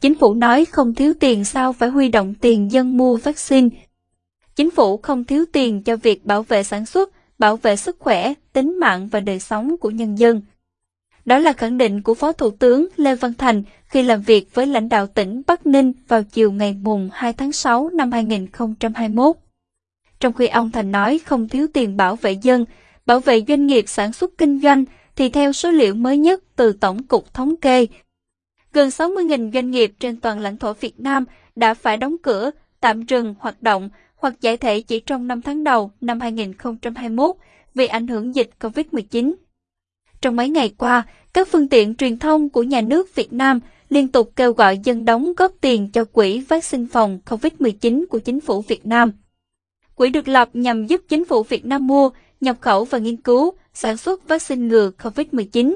Chính phủ nói không thiếu tiền sao phải huy động tiền dân mua vaccine. Chính phủ không thiếu tiền cho việc bảo vệ sản xuất, bảo vệ sức khỏe, tính mạng và đời sống của nhân dân. Đó là khẳng định của Phó Thủ tướng Lê Văn Thành khi làm việc với lãnh đạo tỉnh Bắc Ninh vào chiều ngày mùng 2 tháng 6 năm 2021. Trong khi ông Thành nói không thiếu tiền bảo vệ dân, bảo vệ doanh nghiệp sản xuất kinh doanh, thì theo số liệu mới nhất từ Tổng cục Thống kê, gần 60.000 doanh nghiệp trên toàn lãnh thổ Việt Nam đã phải đóng cửa, tạm dừng hoạt động hoặc giải thể chỉ trong 5 tháng đầu năm 2021 vì ảnh hưởng dịch COVID-19. Trong mấy ngày qua, các phương tiện truyền thông của nhà nước Việt Nam liên tục kêu gọi dân đóng góp tiền cho quỹ vaccine phòng COVID-19 của chính phủ Việt Nam. Quỹ được lập nhằm giúp chính phủ Việt Nam mua, nhập khẩu và nghiên cứu, sản xuất vaccine ngừa COVID-19.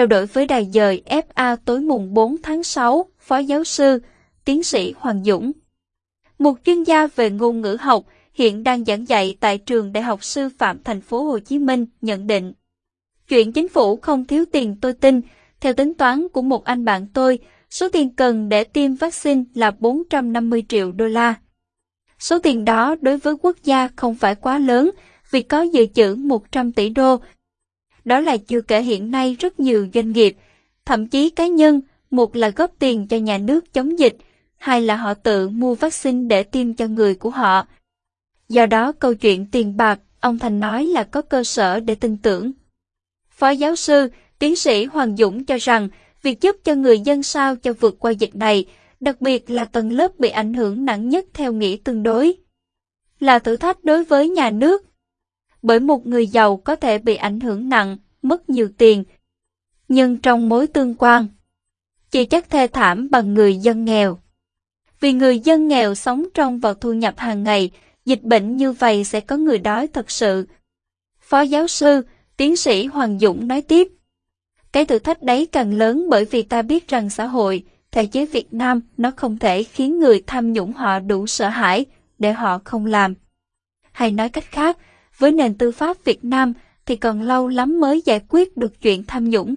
Trao đổi với đài dời FA tối mùng 4 tháng 6, Phó giáo sư, tiến sĩ Hoàng Dũng. Một chuyên gia về ngôn ngữ học hiện đang giảng dạy tại trường Đại học Sư phạm Thành phố Hồ Chí Minh nhận định. Chuyện chính phủ không thiếu tiền tôi tin, theo tính toán của một anh bạn tôi, số tiền cần để tiêm vaccine là 450 triệu đô la. Số tiền đó đối với quốc gia không phải quá lớn vì có dự trữ 100 tỷ đô. Đó là chưa kể hiện nay rất nhiều doanh nghiệp, thậm chí cá nhân, một là góp tiền cho nhà nước chống dịch, hai là họ tự mua vaccine để tiêm cho người của họ. Do đó câu chuyện tiền bạc, ông Thành nói là có cơ sở để tin tưởng. Phó giáo sư, tiến sĩ Hoàng Dũng cho rằng, việc giúp cho người dân sao cho vượt qua dịch này, đặc biệt là tầng lớp bị ảnh hưởng nặng nhất theo nghĩa tương đối, là thử thách đối với nhà nước. Bởi một người giàu có thể bị ảnh hưởng nặng, mất nhiều tiền. Nhưng trong mối tương quan, chỉ chắc thê thảm bằng người dân nghèo. Vì người dân nghèo sống trong vào thu nhập hàng ngày, dịch bệnh như vậy sẽ có người đói thật sự. Phó giáo sư, tiến sĩ Hoàng Dũng nói tiếp. Cái thử thách đấy càng lớn bởi vì ta biết rằng xã hội, thể chế Việt Nam nó không thể khiến người tham nhũng họ đủ sợ hãi để họ không làm. Hay nói cách khác, với nền tư pháp Việt Nam thì còn lâu lắm mới giải quyết được chuyện tham nhũng.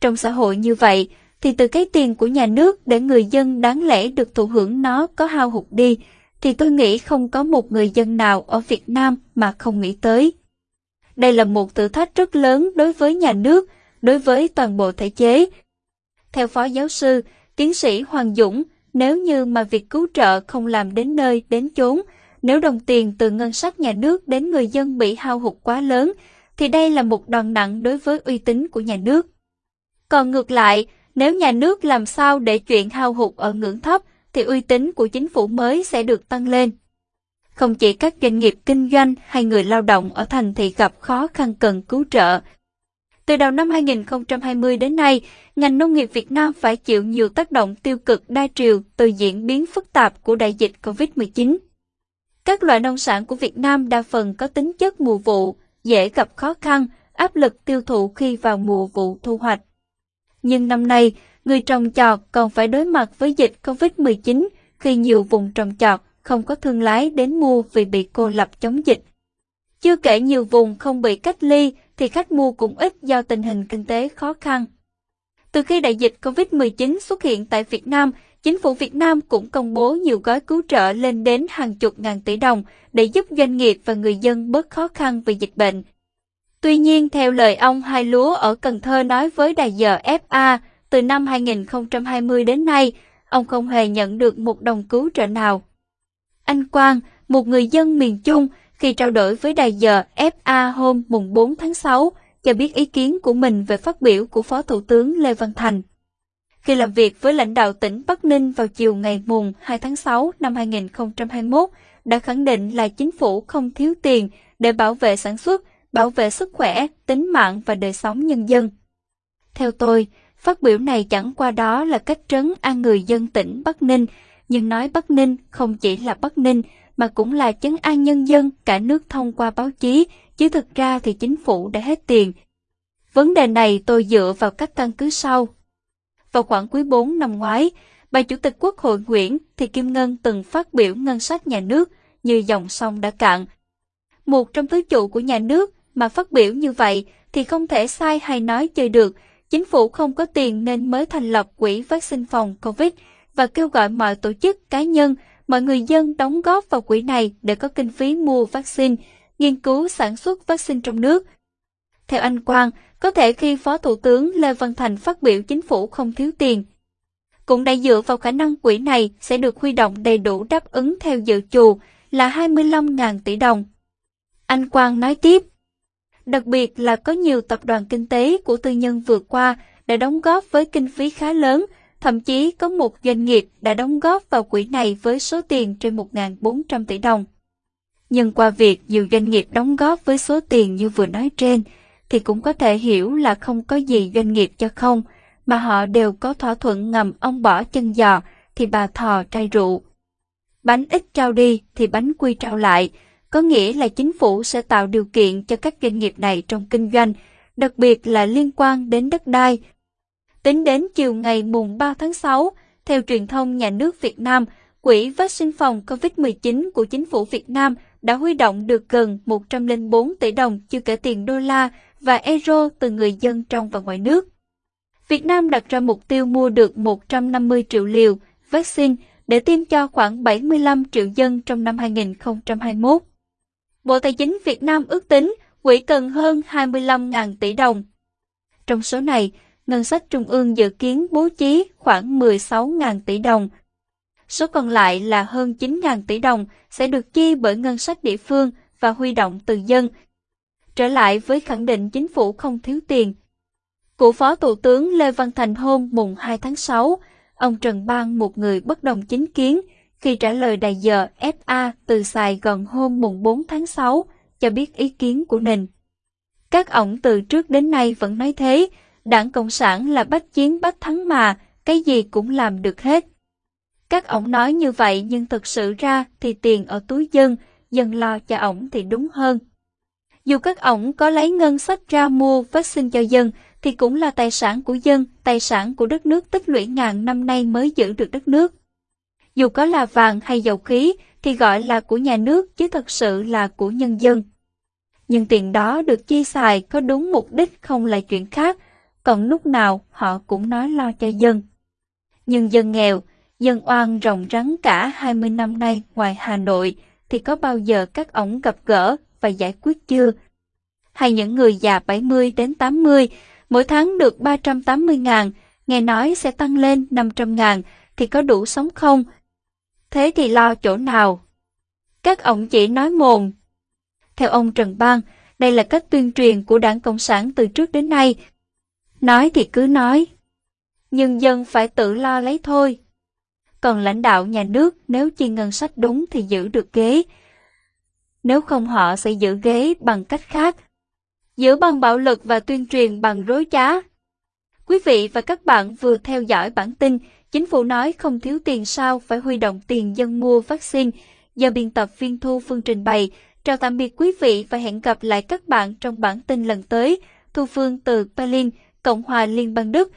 Trong xã hội như vậy, thì từ cái tiền của nhà nước để người dân đáng lẽ được thụ hưởng nó có hao hụt đi, thì tôi nghĩ không có một người dân nào ở Việt Nam mà không nghĩ tới. Đây là một thử thách rất lớn đối với nhà nước, đối với toàn bộ thể chế. Theo Phó Giáo sư, tiến sĩ Hoàng Dũng, nếu như mà việc cứu trợ không làm đến nơi, đến chốn, nếu đồng tiền từ ngân sách nhà nước đến người dân bị hao hụt quá lớn, thì đây là một đòn nặng đối với uy tín của nhà nước. Còn ngược lại, nếu nhà nước làm sao để chuyện hao hụt ở ngưỡng thấp, thì uy tín của chính phủ mới sẽ được tăng lên. Không chỉ các doanh nghiệp kinh doanh hay người lao động ở thành thị gặp khó khăn cần cứu trợ. Từ đầu năm 2020 đến nay, ngành nông nghiệp Việt Nam phải chịu nhiều tác động tiêu cực đa chiều từ diễn biến phức tạp của đại dịch COVID-19. Các loại nông sản của Việt Nam đa phần có tính chất mùa vụ, dễ gặp khó khăn, áp lực tiêu thụ khi vào mùa vụ thu hoạch. Nhưng năm nay, người trồng trọt còn phải đối mặt với dịch COVID-19 khi nhiều vùng trồng trọt không có thương lái đến mua vì bị cô lập chống dịch. Chưa kể nhiều vùng không bị cách ly thì khách mua cũng ít do tình hình kinh tế khó khăn. Từ khi đại dịch COVID-19 xuất hiện tại Việt Nam, chính phủ Việt Nam cũng công bố nhiều gói cứu trợ lên đến hàng chục ngàn tỷ đồng để giúp doanh nghiệp và người dân bớt khó khăn vì dịch bệnh. Tuy nhiên, theo lời ông Hai Lúa ở Cần Thơ nói với đài giờ FA, từ năm 2020 đến nay, ông không hề nhận được một đồng cứu trợ nào. Anh Quang, một người dân miền Trung, khi trao đổi với đài giờ FA hôm mùng 4 tháng 6, cho biết ý kiến của mình về phát biểu của Phó Thủ tướng Lê Văn Thành. Khi làm việc với lãnh đạo tỉnh Bắc Ninh vào chiều ngày mùng 2 tháng 6 năm 2021, đã khẳng định là chính phủ không thiếu tiền để bảo vệ sản xuất, bảo vệ sức khỏe, tính mạng và đời sống nhân dân. Theo tôi, phát biểu này chẳng qua đó là cách trấn an người dân tỉnh Bắc Ninh, nhưng nói Bắc Ninh không chỉ là Bắc Ninh mà cũng là chấn an nhân dân cả nước thông qua báo chí, chứ thực ra thì chính phủ đã hết tiền. Vấn đề này tôi dựa vào các căn cứ sau. Vào khoảng quý 4 năm ngoái, bà Chủ tịch Quốc hội Nguyễn Thị Kim Ngân từng phát biểu ngân sách nhà nước như dòng sông đã cạn. Một trong tứ trụ của nhà nước mà phát biểu như vậy thì không thể sai hay nói chơi được, chính phủ không có tiền nên mới thành lập quỹ vaccine phòng COVID và kêu gọi mọi tổ chức cá nhân, mọi người dân đóng góp vào quỹ này để có kinh phí mua vaccine, nghiên cứu sản xuất vaccine trong nước. Theo anh Quang, có thể khi Phó Thủ tướng Lê Văn Thành phát biểu chính phủ không thiếu tiền, cũng đã dựa vào khả năng quỹ này sẽ được huy động đầy đủ đáp ứng theo dự trù là 25.000 tỷ đồng. Anh Quang nói tiếp, đặc biệt là có nhiều tập đoàn kinh tế của tư nhân vừa qua đã đóng góp với kinh phí khá lớn, thậm chí có một doanh nghiệp đã đóng góp vào quỹ này với số tiền trên 1.400 tỷ đồng. Nhưng qua việc nhiều doanh nghiệp đóng góp với số tiền như vừa nói trên, thì cũng có thể hiểu là không có gì doanh nghiệp cho không, mà họ đều có thỏa thuận ngầm ông bỏ chân giò thì bà thò trai rượu. Bánh ít trao đi thì bánh quy trao lại, có nghĩa là chính phủ sẽ tạo điều kiện cho các doanh nghiệp này trong kinh doanh, đặc biệt là liên quan đến đất đai. Tính đến chiều ngày mùng 3 tháng 6, theo truyền thông nhà nước Việt Nam, Quỹ vaccine phòng COVID-19 của chính phủ Việt Nam đã huy động được gần 104 tỷ đồng chưa kể tiền đô la và euro từ người dân trong và ngoài nước. Việt Nam đặt ra mục tiêu mua được 150 triệu liều vaccine để tiêm cho khoảng 75 triệu dân trong năm 2021. Bộ Tài chính Việt Nam ước tính quỹ cần hơn 25.000 tỷ đồng. Trong số này, ngân sách trung ương dự kiến bố trí khoảng 16.000 tỷ đồng. Số còn lại là hơn 9.000 tỷ đồng sẽ được chi bởi ngân sách địa phương và huy động từ dân. Trở lại với khẳng định chính phủ không thiếu tiền, của Phó Thủ tướng Lê Văn Thành hôm mùng 2 tháng 6, ông Trần Bang một người bất đồng chính kiến khi trả lời đài giờ FA từ Sài Gòn hôm mùng 4 tháng 6 cho biết ý kiến của mình. Các ổng từ trước đến nay vẫn nói thế, đảng Cộng sản là bách chiến bách thắng mà, cái gì cũng làm được hết. Các ổng nói như vậy nhưng thực sự ra thì tiền ở túi dân, dân lo cho ổng thì đúng hơn. Dù các ổng có lấy ngân sách ra mua vaccine cho dân, thì cũng là tài sản của dân, tài sản của đất nước tích lũy ngàn năm nay mới giữ được đất nước. Dù có là vàng hay dầu khí thì gọi là của nhà nước chứ thật sự là của nhân dân. Nhưng tiền đó được chi xài có đúng mục đích không là chuyện khác, còn lúc nào họ cũng nói lo cho dân. Nhưng dân nghèo, dân oan rồng rắn cả 20 năm nay ngoài Hà Nội thì có bao giờ các ổng gặp gỡ và giải quyết chưa? Hay những người già 70 đến 80 mỗi tháng được 380 ngàn, nghe nói sẽ tăng lên 500 ngàn, thì có đủ sống không? Thế thì lo chỗ nào? Các ông chỉ nói mồm. Theo ông Trần Bang, đây là cách tuyên truyền của đảng Cộng sản từ trước đến nay. Nói thì cứ nói. Nhưng dân phải tự lo lấy thôi. Còn lãnh đạo nhà nước nếu chi ngân sách đúng thì giữ được ghế. Nếu không họ sẽ giữ ghế bằng cách khác giữ bằng bạo lực và tuyên truyền bằng rối trá. Quý vị và các bạn vừa theo dõi bản tin Chính phủ nói không thiếu tiền sao phải huy động tiền dân mua vaccine do biên tập viên Thu Phương trình bày. Chào tạm biệt quý vị và hẹn gặp lại các bạn trong bản tin lần tới. Thu Phương từ Berlin, Cộng hòa Liên bang Đức.